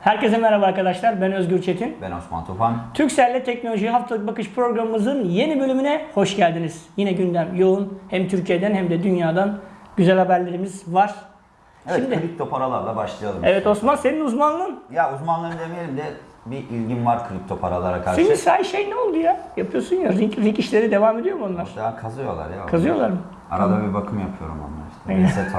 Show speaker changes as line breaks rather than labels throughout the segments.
Herkese merhaba arkadaşlar. Ben Özgür Çetin.
Ben Osman Tufan.
Türkcell'le Teknoloji Haftalık Bakış programımızın yeni bölümüne hoş geldiniz. Yine gündem yoğun. Hem Türkiye'den hem de dünyadan güzel haberlerimiz var.
Evet,
Şimdi
kripto paralarla başlayalım.
evet Osman senin uzmanlığın.
Ya uzmanlığım demeyelim de bir ilgim var kripto paralara karşı.
Senin say şey ne oldu ya? Yapıyorsun ya. Ring, ring işleri devam ediyor mu onlar?
Daha kazıyorlar ya.
Kazıyorlar mı?
Arada bir bakım yapıyorum onlar işte. Reset.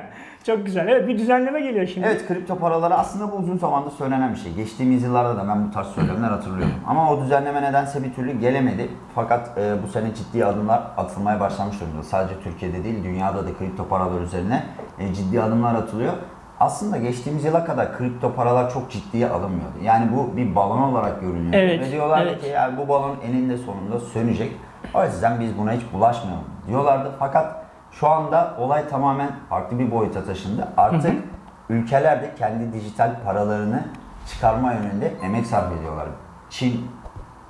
Çok güzel. Evet bir düzenleme geliyor şimdi.
evet kripto paraları aslında bu uzun zamandır söylenen bir şey. Geçtiğimiz yıllarda da ben bu tarz söylemler hatırlıyorum. Ama o düzenleme nedense bir türlü gelemedi. Fakat e, bu sene ciddi adımlar atılmaya başlamış durumda. Sadece Türkiye'de değil dünyada da kripto paralar üzerine e, ciddi adımlar atılıyor. Aslında geçtiğimiz yıla kadar kripto paralar çok ciddiye alınmıyordu. Yani bu bir balon olarak görünüyor.
Evet,
Ve diyorlardı
evet.
ki ya bu balon eninde sonunda sönecek. O yüzden biz buna hiç bulaşmayalım diyorlardı. Fakat şu anda olay tamamen farklı bir boyuta taşındı. Artık ülkeler de kendi dijital paralarını çıkarma yönünde emek sarf ediyorlar. Çin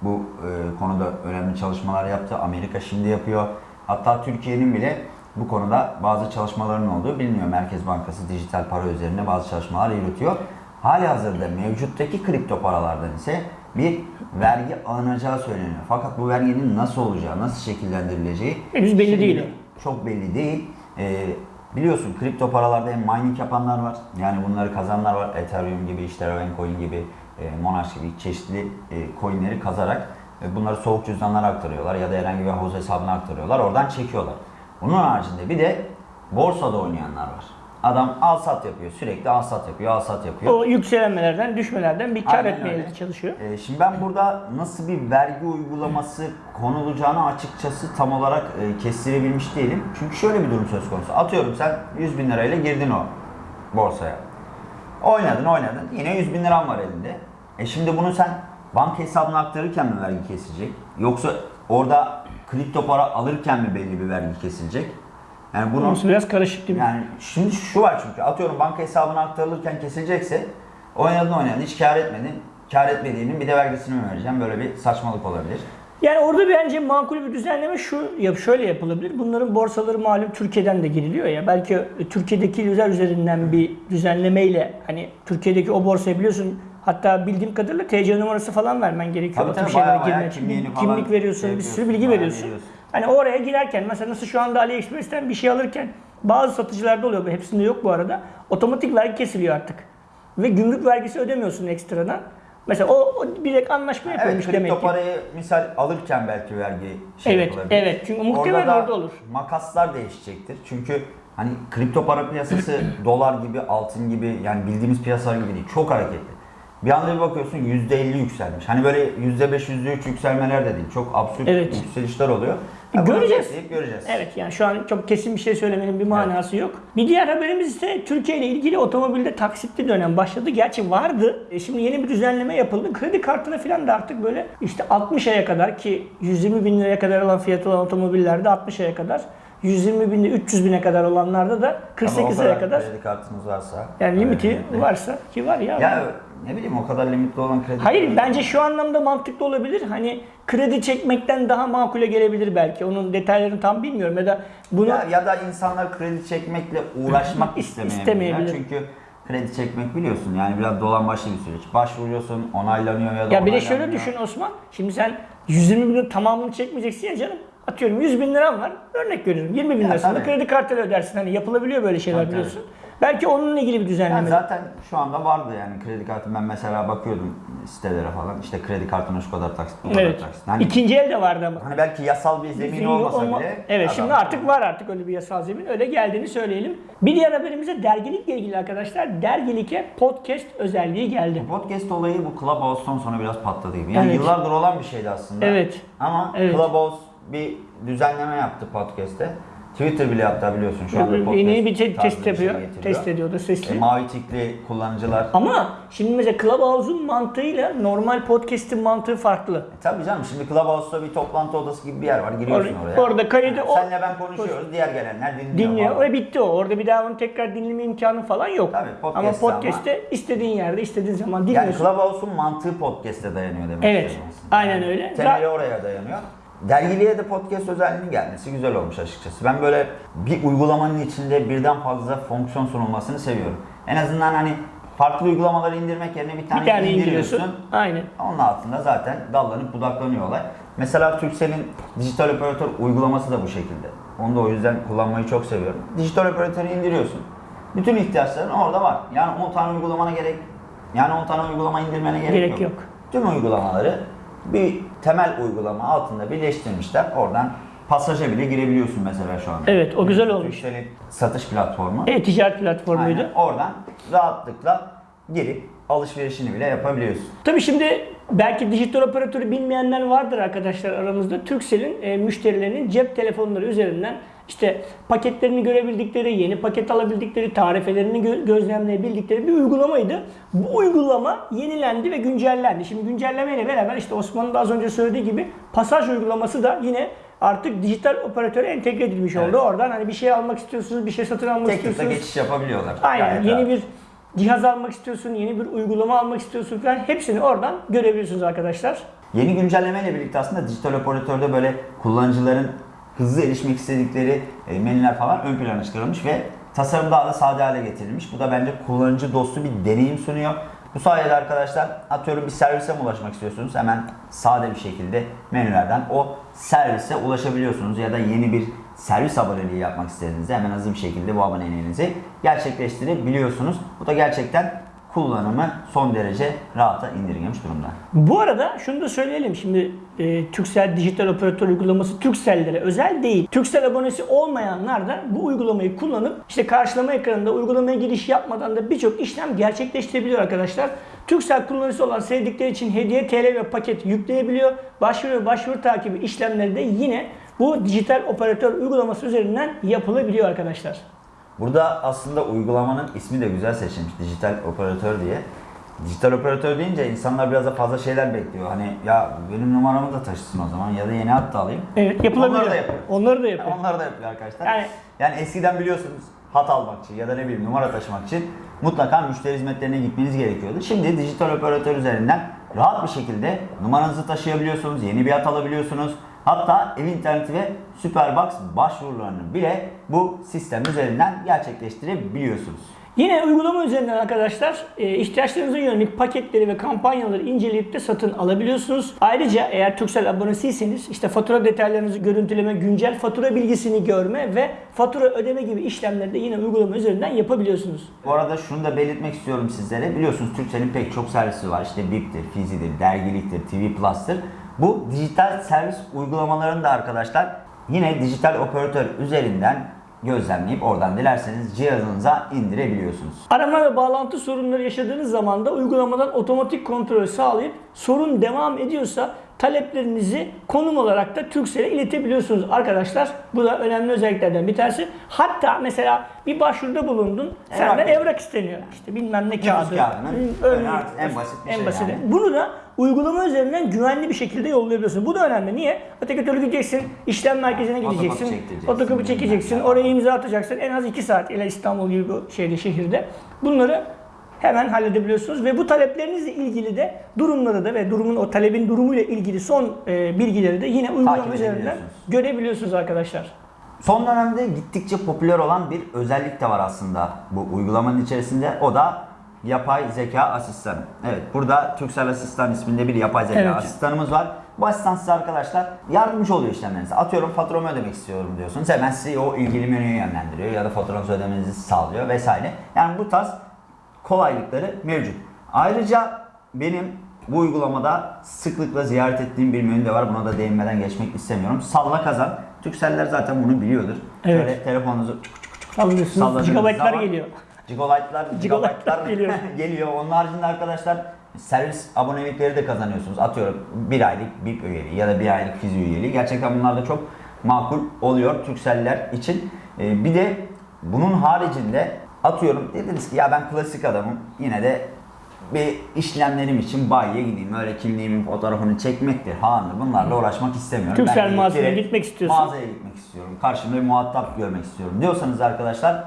bu e, konuda önemli çalışmalar yaptı. Amerika şimdi yapıyor. Hatta Türkiye'nin bile bu konuda bazı çalışmaların olduğu biliniyor. Merkez Bankası dijital para üzerine bazı çalışmalar yürütüyor. Hali hazırda mevcuttaki kripto paralardan ise bir vergi alınacağı söyleniyor. Fakat bu verginin nasıl olacağı, nasıl şekillendirileceği
Henüz belli değil.
Çok belli değil. Ee, biliyorsun kripto paralarda hem mining yapanlar var. Yani bunları kazanlar var. Ethereum gibi, işte Ravencoin gibi, e, Monash gibi çeşitli e, coinleri kazarak e, bunları soğuk cüzdanlara aktarıyorlar ya da herhangi bir havuz hesabına aktarıyorlar. Oradan çekiyorlar. Bunun haricinde bir de borsada oynayanlar var. Adam al sat yapıyor. Sürekli al sat yapıyor, al sat yapıyor.
O yükselenmelerden, düşmelerden bir kar
Aynen
etmeye
öyle.
çalışıyor.
Ee, şimdi ben burada nasıl bir vergi uygulaması konulacağını açıkçası tam olarak e, kestirebilmiş değilim. Çünkü şöyle bir durum söz konusu. Atıyorum sen 100 bin lirayla girdin o borsaya. Oynadın oynadın. Yine 100 bin liran var elinde. E şimdi bunu sen banka hesabına aktarırken mi vergi kesilecek? Yoksa orada kripto para alırken mi belli bir vergi kesilecek? Yani bunu
Burası biraz karışık mi?
yani şimdi şu var çünkü atıyorum banka hesabına aktarılırken kesilecekse oynadın oynadın hiç kar etmedin. Kar etmediğinin bir de vergisini mi vereceğim? Böyle bir saçmalık olabilir.
Yani orada bence makul bir düzenleme şu yap şöyle yapılabilir. Bunların borsaları malum Türkiye'den de giriliyor ya. Belki Türkiye'deki yüzer üzerinden bir düzenlemeyle hani Türkiye'deki o borsayı biliyorsun hatta bildiğim kadarıyla TC numarası falan vermen gerekiyor.
Tabii tabii, bayağı bayağı kimliğini falan
Kimlik veriyorsun,
şey
bir sürü bilgi veriyorsun.
veriyorsun.
Hani oraya girerken mesela nasıl şu anda AliExpress'ten bir şey alırken bazı satıcılarda oluyor. Hepsinde yok bu arada. Otomatik vergi kesiliyor artık. Ve gümrük vergisi ödemiyorsun ekstradan. Mesela o, o bir anlaşma
Evet
yapılmış
kripto
demek ki.
parayı misal alırken belki vergi şey
Evet,
yapılabilir.
evet. Çünkü muhtemelen
da
orada olur.
makaslar değişecektir. Çünkü hani kripto para piyasası dolar gibi, altın gibi yani bildiğimiz piyasalar gibi değil. Çok hareketli. Bir anda bir bakıyorsun %50 yükselmiş. Hani böyle %5, %3 yükselmeler de değil. Çok absürt
Evet.
yükselişler oluyor.
Göreceğiz.
göreceğiz.
Evet yani şu an çok kesin bir şey söylemenin bir manası yok. Bir diğer haberimiz ise Türkiye ile ilgili otomobilde taksitli dönem başladı. Gerçi vardı. E şimdi yeni bir düzenleme yapıldı. Kredi kartına falan da artık böyle işte 60 aya kadar ki 120 bin liraya kadar olan fiyatı olan otomobillerde 60 aya kadar 120 bin 300 bine kadar olanlarda da
Ama o
48 aya kadar
kredi kartınız varsa.
yani limiti varsa ki var ya.
Ya ne bileyim o kadar limitli olan kredi
Hayır bence şu anlamda mantıklı olabilir. Hani kredi çekmekten daha makule gelebilir belki. Onun detaylarını tam bilmiyorum ya da bunu
Ya, ya da insanlar kredi çekmekle uğraşmak istemeyebilirler.
İstemeyebilir.
Çünkü kredi çekmek biliyorsun yani biraz dolambaçlı bir süreç. Başvuruyorsun, onaylanıyor ya da
Ya bir de şöyle düşün Osman. Şimdi sen 120 bin tamamını çekmeyeceksin ya canım. Atıyorum 100 bin liran var. Örnek veriyorum. 20 bin lirasını
tabii.
kredi kartıyla ödersin. Hani yapılabiliyor böyle şeyler
Tabii,
biliyorsun. Belki onunla ilgili bir
Yani
düzenleme.
zaten şu anda vardı yani kredi kartı. Ben mesela bakıyordum sitelere falan. İşte kredi kartına şu kadar taksit, bu kadar
evet.
taksit. Hani,
İkinci el de vardı ama.
hani belki yasal bir zemin olmasa
Olma-
bile.
Evet
adam-
şimdi artık var artık öyle bir yasal zemin. Öyle geldiğini söyleyelim. Bir diğer haberimize dergilikle ilgili arkadaşlar. Dergilike podcast özelliği geldi.
Podcast olayı bu Clubhouse'dan sonra biraz patladı gibi. Yani
Evet.
yıllardır olan bir şeydi aslında.
Evet.
Ama
Evet.
Clubhouse bir düzenleme yaptı podcast'te. Twitter bile hatta biliyorsun şu anda podcast
Yeni bir te- test
şey
yapıyor.
getiriyor.
test ediyordu sesli.
E, mavi tikli kullanıcılar.
Ama şimdi mesela Clubhouse'un mantığıyla normal podcast'in mantığı farklı.
E, tabii canım şimdi Clubhouse'da bir toplantı odası gibi bir yer var. Giriyorsun
Or-
oraya.
orada kaydı o-
Senle ben konuşuyoruz. Diğer gelenler dinliyor.
Dinliyor.
falan.
O bitti o. Orada bir daha onu tekrar dinleme imkanı falan yok.
Tabii,
ama
podcast'te
podcast'te istediğin yerde istediğin zaman
Yani
dinliyorsun.
Clubhouse'un mantığı podcast'e dayanıyor demek
Evet, aynen öyle.
Temeli oraya dayanıyor. Dergiliğe de podcast özelliğinin gelmesi güzel olmuş açıkçası. Ben böyle bir uygulamanın içinde birden fazla fonksiyon sunulmasını seviyorum. En azından hani farklı uygulamaları indirmek yerine bir tane,
Bir tane
indiriyorsun.
indiriyorsun. Aynen.
Onun altında zaten dallanıp budaklanıyor olay. Mesela Turkcell'in dijital operatör uygulaması da bu şekilde. Onu da o yüzden kullanmayı çok seviyorum. Dijital operatörü indiriyorsun. Bütün ihtiyaçların orada var. Yani 10 tane uygulamana gerek yani 10 tane uygulama indirmene gerek,
Gerek
yok.
yok.
Tüm uygulamaları bir temel uygulama altında birleştirmişler. Oradan pasaja bile girebiliyorsun mesela şu anda.
Evet, o güzel olmuş.
Turkcell'in satış platformu.
E-ticaret platformuydu.
Aynen. Oradan rahatlıkla girip alışverişini bile yapabiliyorsun.
Tabii şimdi belki dijital operatörü bilmeyenler vardır arkadaşlar aramızda. Turkcell'in e, müşterilerinin cep telefonları üzerinden işte paketlerini görebildikleri, yeni paket alabildikleri, tarifelerini gö- gözlemleyebildikleri bir uygulamaydı. Bu uygulama yenilendi ve güncellendi. Şimdi güncellemeyle beraber işte Osman'ın da az önce söylediği gibi pasaj uygulaması da yine artık dijital operatöre entegre edilmiş
Evet.
oldu. Oradan hani bir şey almak istiyorsunuz, bir şey satın almak
Tek
istiyorsunuz.
geçiş yapabiliyorlar.
Aynen.
Gayet
yeni
rahat.
bir cihaz almak istiyorsun, yeni bir uygulama almak istiyorsun falan hepsini oradan görebiliyorsunuz arkadaşlar.
Yeni güncellemeyle birlikte aslında dijital operatörde böyle kullanıcıların hızlı erişmek istedikleri e, menüler falan ön plana çıkarılmış ve tasarım daha da sade hale getirilmiş. Bu da bence kullanıcı dostu bir deneyim sunuyor. Bu sayede arkadaşlar atıyorum bir servise mi ulaşmak istiyorsunuz? Hemen sade bir şekilde menülerden o servise ulaşabiliyorsunuz ya da yeni bir servis aboneliği yapmak istediğinizde hemen hızlı bir şekilde bu aboneliğinizi gerçekleştirebiliyorsunuz. Bu da gerçekten kullanımı son derece rahata indirgemiş durumda.
Bu arada şunu da söyleyelim. Şimdi e, Turkcell dijital operatör uygulaması Turkcell'lere özel değil. Turkcell abonesi olmayanlar da bu uygulamayı kullanıp işte karşılama ekranında uygulamaya giriş yapmadan da birçok işlem gerçekleştirebiliyor arkadaşlar. Turkcell kullanıcısı olan sevdikleri için hediye TL ve paket yükleyebiliyor. Başvuru ve başvuru takibi işlemleri de yine bu dijital operatör uygulaması üzerinden yapılabiliyor arkadaşlar.
Burada aslında uygulamanın ismi de güzel seçilmiş. Dijital operatör diye. Dijital operatör deyince insanlar biraz da fazla şeyler bekliyor. Hani ya benim numaramı da taşısın o zaman ya da yeni hat da alayım.
Evet yapılabiliyor.
Onları da yapıyor.
Onları da yapıyor.
Onları da yapıyor arkadaşlar.
Yani-
Yani, eskiden biliyorsunuz hat almak için ya da ne bileyim numara taşımak için mutlaka müşteri hizmetlerine gitmeniz gerekiyordu. Şimdi dijital operatör üzerinden rahat bir şekilde numaranızı taşıyabiliyorsunuz, yeni bir hat alabiliyorsunuz. Hatta ev interneti ve Superbox başvurularını bile bu sistem üzerinden gerçekleştirebiliyorsunuz.
Yine uygulama üzerinden arkadaşlar e, ihtiyaçlarınıza yönelik paketleri ve kampanyaları inceleyip de satın alabiliyorsunuz. Ayrıca eğer Turkcell abonesiyseniz işte fatura detaylarınızı görüntüleme, güncel fatura bilgisini görme ve fatura ödeme gibi işlemleri de yine uygulama üzerinden yapabiliyorsunuz.
Bu arada şunu da belirtmek istiyorum sizlere. Biliyorsunuz Türkcell'in pek çok servisi var. İşte BIP'tir, Fizi'dir, Dergilik'tir, TV Plus'tır. Bu dijital servis uygulamalarını da arkadaşlar yine dijital operatör üzerinden gözlemleyip oradan dilerseniz cihazınıza indirebiliyorsunuz.
Arama ve bağlantı sorunları yaşadığınız zaman da uygulamadan otomatik kontrol sağlayıp sorun devam ediyorsa taleplerinizi konum olarak da Turkcell'e iletebiliyorsunuz arkadaşlar. Bu da önemli özelliklerden bir tanesi. Hatta mesela bir başvuruda bulundun. Senden
Evrak.
evrak isteniyor. İşte bilmem ne kağıdı.
artık en basit bir
en
şey
basiti.
yani.
Bunu da uygulama üzerinden güvenli bir şekilde yollayabiliyorsun. Bu da önemli. Niye? Öteki türlü gideceksin, işlem merkezine gideceksin,
bilmem
çekeceksin, oraya imza atacaksın. En az 2 saat ile İstanbul gibi bir şeyde, şehirde. Bunları hemen halledebiliyorsunuz ve bu taleplerinizle ilgili de durumları da ve durumun o talebin durumuyla ilgili son e, bilgileri de yine uygulama üzerinden görebiliyorsunuz arkadaşlar.
Son dönemde gittikçe popüler olan bir özellik de var aslında bu uygulamanın içerisinde. O da yapay zeka asistanı. Evet burada Turkcell Asistan isminde bir yapay zeka
Evet.
asistanımız var. Bu asistan size arkadaşlar yardımcı oluyor işlemlerinize. Atıyorum faturamı ödemek istiyorum diyorsunuz. Hemen sizi o ilgili menüye yönlendiriyor ya da faturanızı ödemenizi sağlıyor vesaire. Yani bu tarz kolaylıkları mevcut. Ayrıca benim bu uygulamada sıklıkla ziyaret ettiğim bir menü de var. Buna da değinmeden geçmek istemiyorum. Salla kazan. Türkseller zaten bunu biliyordur.
Evet.
Şöyle telefonunuzu salladığınız
gigabaytlar
zaman
geliyor.
Gigabaytlar
gigabaytlar geliyor.
geliyor. Onun haricinde arkadaşlar servis abonelikleri de kazanıyorsunuz. Atıyorum bir aylık BIP üyeliği ya da bir aylık fizi üyeliği. Gerçekten bunlar da çok makul oluyor Türkseller için. Ee, bir de bunun haricinde atıyorum dediniz ki ya ben klasik adamım yine de bir işlemlerim için bayiye gideyim. Öyle kimliğimin fotoğrafını çekmektir, falandır. Bunlarla uğraşmak istemiyorum.
Türksel
direkt
gitmek istiyorsun.
Mağazaya gitmek istiyorum. Karşımda bir muhatap görmek istiyorum diyorsanız arkadaşlar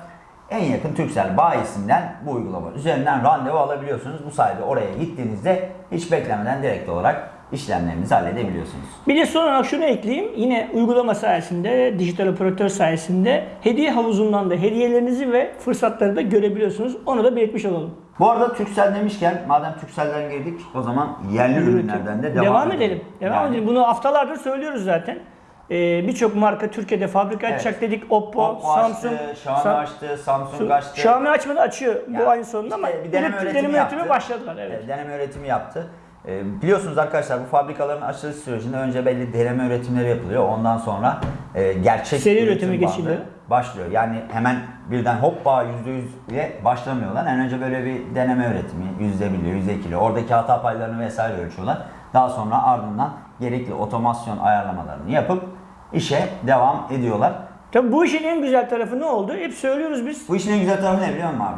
en yakın Türksel bayisinden bu uygulama üzerinden randevu alabiliyorsunuz. Bu sayede oraya gittiğinizde hiç beklemeden direkt olarak işlemlerinizi halledebiliyorsunuz.
Bir de son olarak şunu ekleyeyim. Yine uygulama sayesinde, dijital operatör sayesinde hediye havuzundan da hediyelerinizi ve fırsatları da görebiliyorsunuz. Onu da belirtmiş olalım.
Bu arada Türksel demişken madem Türksel'den girdik o zaman yerli ürünlerden de devam,
Devam edelim. Devam
Yani
edelim. Bunu haftalardır söylüyoruz zaten. Ee, Birçok marka Türkiye'de fabrika
Evet.
açacak dedik. Oppo,
Oppo
Samsung.
açtı, Xiaomi
Sam-
açtı, Samsung açtı.
Xiaomi açmadı açıyor
Ya,
bu ayın sonunda ama
işte bir deneme
üretim-
üretimi
üretimi
yaptı.
başladılar. Evet.
E, Deneme üretimi yaptı. E, biliyorsunuz arkadaşlar bu fabrikaların açılış sürecinde önce belli deneme üretimleri yapılıyor. Ondan sonra e, gerçek
Seri
üretim
üretimi
bandı
geçiliyor.
Başlıyor. Yani hemen birden hoppa %100 diye başlamıyorlar. En önce böyle bir deneme üretimi %1'li, %2'li oradaki hata paylarını vesaire ölçüyorlar. Daha sonra ardından gerekli otomasyon ayarlamalarını yapıp işe devam ediyorlar.
Tabii bu işin en güzel tarafı ne oldu? Hep söylüyoruz biz.
Bu işin en güzel tarafı ne biliyor musun abi?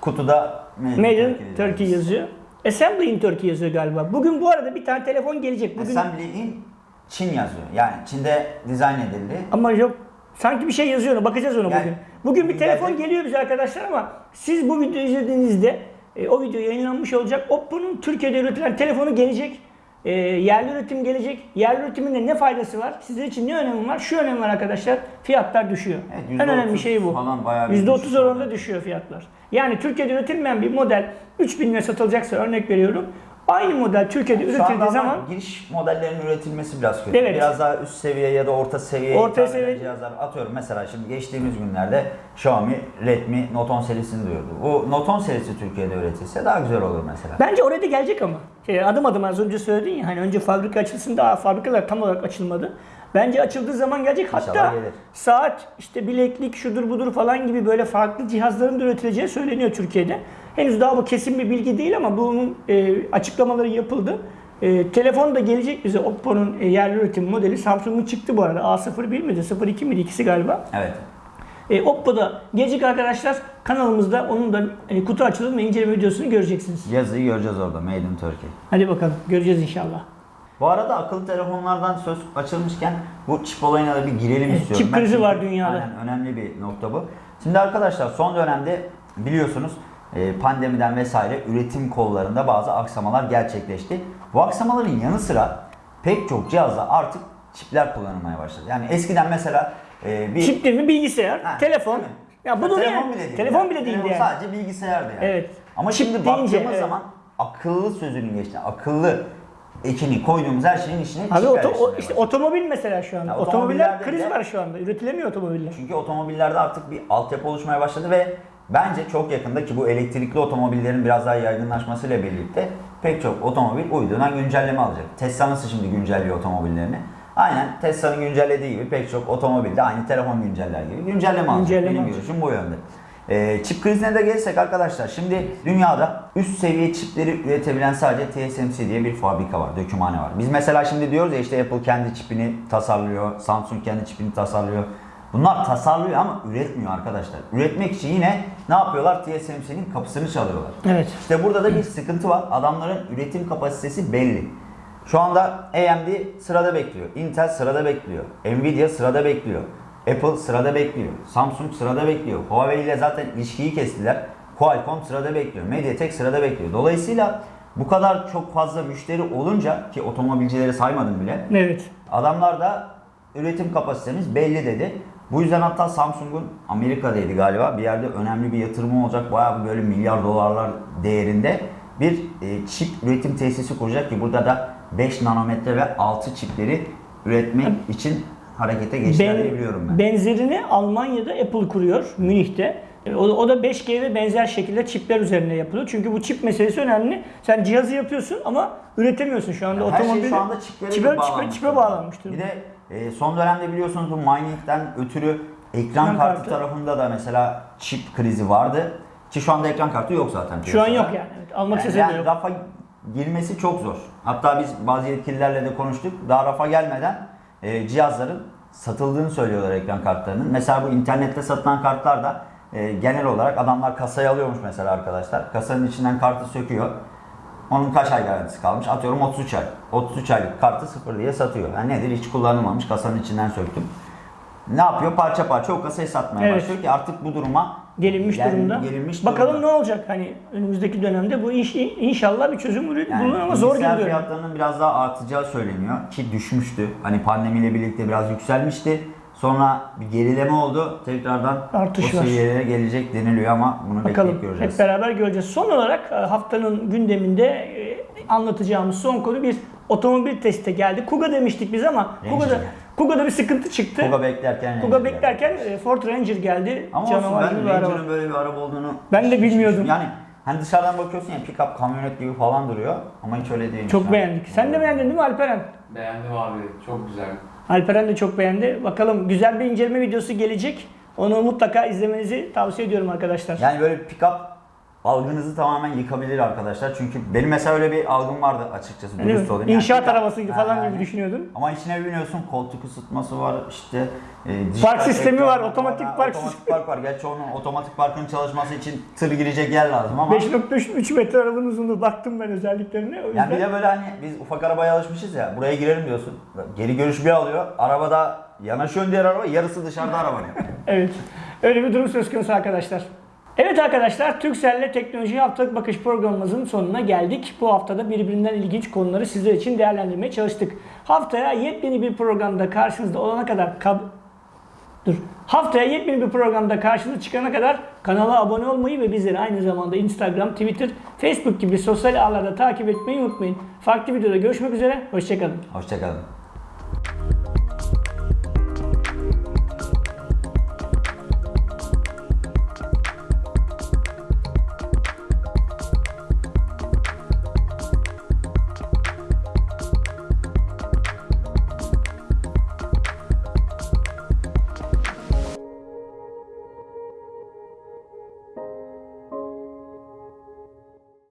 Kutuda Made,
in
Turkey yazıyor.
Assembly in Turkey yazıyor galiba. Bugün bu arada bir tane telefon gelecek. Bugün
Assembly in Çin yazıyor. Yani Çin'de dizayn edildi.
Ama yok sanki bir şey yazıyor ona bakacağız ona
Yani
bugün. Bugün bir telefon
gelecek.
geliyor bize arkadaşlar ama siz bu videoyu izlediğinizde e, o video yayınlanmış olacak. Oppo'nun Türkiye'de üretilen telefonu gelecek. E, yerli üretim gelecek. Yerli üretimin ne faydası var? Sizler için ne önemi var? Şu önemi var arkadaşlar. Fiyatlar düşüyor.
Evet,
en önemli
%30
şey bu.
falan bayağı bir
%30
düşüş
oranında düşüyor fiyatlar. Yani Türkiye'de üretilmeyen bir model 3000 lira satılacaksa örnek veriyorum. Aynı model Türkiye'de
anda
üretildiği
ama
zaman
giriş modellerinin üretilmesi biraz kötü.
Evet.
Biraz daha üst seviye ya da orta seviye
Orta seviye-
cihazlar atıyorum. Mesela şimdi geçtiğimiz günlerde Xiaomi Redmi Note 10 serisini duyurdu. Bu Note 10 serisi Türkiye'de üretilse daha güzel olur mesela.
Bence oraya da gelecek ama. Şey, adım adım az önce söyledin ya hani önce fabrika açılsın daha fabrikalar tam olarak açılmadı. Bence açıldığı zaman gelecek.
İnşallah
Hatta
gelir.
saat, işte bileklik, şudur budur falan gibi böyle farklı cihazların da üretileceği söyleniyor Türkiye'de. Henüz daha bu kesin bir bilgi değil ama bunun e, açıklamaları yapıldı. E, telefon da gelecek bize Oppo'nun e, yerli üretim modeli. Samsung'un çıktı bu arada. A01 miydi? 02 miydi? İkisi galiba.
Evet.
E, Oppo'da gelecek arkadaşlar. Kanalımızda onun da e, kutu açılım ve inceleme videosunu göreceksiniz.
Yazıyı göreceğiz orada Made in Turkey.
Hadi bakalım. Göreceğiz inşallah.
Bu arada akıllı telefonlardan söz açılmışken bu çip olayına da bir girelim
Evet,
istiyorum.
çip krizi var dünyada.
Aynen önemli bir nokta bu. Şimdi arkadaşlar son dönemde biliyorsunuz pandemiden vesaire üretim kollarında bazı aksamalar gerçekleşti. Bu aksamaların yanı sıra pek çok cihazda artık çipler kullanılmaya başladı. Yani eskiden mesela e, bir
Çip değil mi? Bilgisayar,
Ha,
telefon.
değil mi?
Ya bunu
telefon bile değil.
telefon
ya.
bile değildi
Telefon
yani.
sadece bilgisayardı yani.
Evet.
Ama
Çip
şimdi
deyince,
baktığımız
evet.
zaman akıllı sözünün geçti. Akıllı ekini koyduğumuz her şeyin içine
Abi oto, o, işte otomobil mesela şu anda.
Ya
Otomobiller
otomobillerde
kriz
de-
var şu anda. Üretilemiyor otomobiller.
Çünkü otomobillerde artık bir altyapı oluşmaya başladı ve bence çok yakında ki bu elektrikli otomobillerin biraz daha yaygınlaşmasıyla birlikte pek çok otomobil uydudan güncelleme alacak. Tesla nasıl şimdi güncelliyor otomobillerini? Aynen Tesla'nın güncellediği gibi pek çok otomobilde aynı telefon günceller gibi güncelleme alacak.
Güncelleme
Benim görüşüm bu yönde. Ee, çip krizine de gelirsek arkadaşlar şimdi dünyada üst seviye çipleri üretebilen sadece TSMC diye bir fabrika var, dökümhane var. Biz mesela şimdi diyoruz ya işte Apple kendi çipini tasarlıyor, Samsung kendi çipini tasarlıyor. Bunlar tasarlıyor ama üretmiyor arkadaşlar. Üretmek için yine ne yapıyorlar? TSMC'nin kapısını çalıyorlar.
Evet.
İşte burada da bir sıkıntı var. Adamların üretim kapasitesi belli. Şu anda AMD sırada bekliyor. Intel sırada bekliyor. Nvidia sırada bekliyor. Apple sırada bekliyor. Samsung sırada bekliyor. Huawei ile zaten ilişkiyi kestiler. Qualcomm sırada bekliyor. MediaTek sırada bekliyor. Dolayısıyla bu kadar çok fazla müşteri olunca ki otomobilcileri saymadım bile.
Evet.
Adamlar da üretim kapasitemiz belli dedi. Bu yüzden hatta Samsung'un Amerika'daydı galiba bir yerde önemli bir yatırımı olacak. Bayağı böyle milyar dolarlar değerinde bir e, çip üretim tesisi kuracak ki burada da 5 nanometre ve 6 çipleri üretmek için harekete geçtiler diye biliyorum ben.
Benzerini Almanya'da Apple kuruyor Münih'te. E, O, o da 5G ve benzer şekilde çipler üzerine yapılıyor. Çünkü bu çip meselesi önemli. Sen cihazı yapıyorsun ama üretemiyorsun şu anda.
Her şey
Otomobil
şu anda çiplere
çipe, çipe,
bağlanmış.
çipe bağlanmış durumda.
Bir de e, son dönemde biliyorsunuz bu mining'den ötürü ekran kartı,
kartı.
tarafında da mesela çip krizi vardı. Ki şu anda ekran kartı yok zaten.
Şu an yok yani. Evet, almak
Yani, yani
yok.
rafa girmesi çok zor. Hatta biz bazı yetkililerle de konuştuk. Daha rafa gelmeden e, cihazların satıldığını söylüyorlar ekran kartlarının. Mesela bu internette satılan kartlar da e, genel olarak adamlar kasaya alıyormuş mesela arkadaşlar. Kasanın içinden kartı söküyor. Onun kaç ay garantisi kalmış? Atıyorum 33 ay. 33 aylık kartı sıfır diye satıyor. Yani nedir? Hiç kullanılmamış. Kasanın içinden söktüm. Ne yapıyor? Parça parça o kasayı satmaya
Evet.
başlıyor ki artık bu duruma
Gelinmiş
gel-
durumda.
Gelinmiş
Bakalım
durumda.
ne olacak hani önümüzdeki dönemde bu iş inşallah bir çözüm bulur
Yani
bulunur ama zor geliyor.
fiyatlarının biraz daha artacağı söyleniyor ki düşmüştü. Hani pandemiyle birlikte biraz yükselmişti. Sonra bir gerileme oldu. Tekrardan
Artış
o
var.
seviyelere gelecek deniliyor ama bunu
Bakalım
bekleyip göreceğiz.
hep beraber göreceğiz. Son olarak e, haftanın gündeminde e, anlatacağımız son konu bir otomobil testi geldi. Kuga demiştik biz ama
Ranger
Kuga'da. Kuga'da bir sıkıntı çıktı.
Kuga beklerken
Kuga
Ranger
beklerken
geldi.
e, Ford Ranger geldi.
Ama olsun
Canavar
ben
bir araba.
Ranger'ın böyle bir araba olduğunu
Ben de bilmiyordum.
Yani hani dışarıdan bakıyorsun ya pick-up kamyonet gibi falan duruyor ama hiç öyle değil.
Çok beğendik. Sen de beğendin değil mi Alperen?
Beğendim abi. Çok güzel.
Alperen de çok beğendi. Bakalım güzel bir inceleme videosu gelecek. Onu mutlaka izlemenizi tavsiye ediyorum arkadaşlar.
Yani böyle pick-up algınızı tamamen yıkabilir arkadaşlar. Çünkü benim mesela öyle bir algım vardı açıkçası. Dürüst olayım. Yani
İnşaat
pick-up-
arabası
Ha,
falan
yani.
gibi düşünüyordun.
Ama içine biniyorsun koltuk ısıtması var işte e,
Park sistemi var, otomatik
Ha,
park
otomatik park var. Gerçi onun otomatik parkın çalışması için tır girecek yer lazım ama
5.3 metre arabanın uzunluğu baktım ben özelliklerine. O yüzden
yani bir de böyle hani biz ufak arabaya alışmışız ya buraya girelim diyorsun. Geri görüş bir alıyor. Arabada yanaşıyorsun diğer araba yarısı dışarıda arabanın.
Evet. Öyle bir durum söz konusu arkadaşlar. Evet arkadaşlar, Turkcell'le Teknoloji Haftalık Bakış programımızın sonuna geldik. Bu haftada birbirinden ilginç konuları sizler için değerlendirmeye çalıştık. Haftaya yepyeni bir programda karşınızda olana kadar kab... Dur. Haftaya yepyeni bir programda karşınıza çıkana kadar kanala abone olmayı ve bizleri aynı zamanda Instagram, Twitter, Facebook gibi sosyal ağlarda takip etmeyi unutmayın. Farklı videoda görüşmek üzere, hoşçakalın.
Hoşçakalın.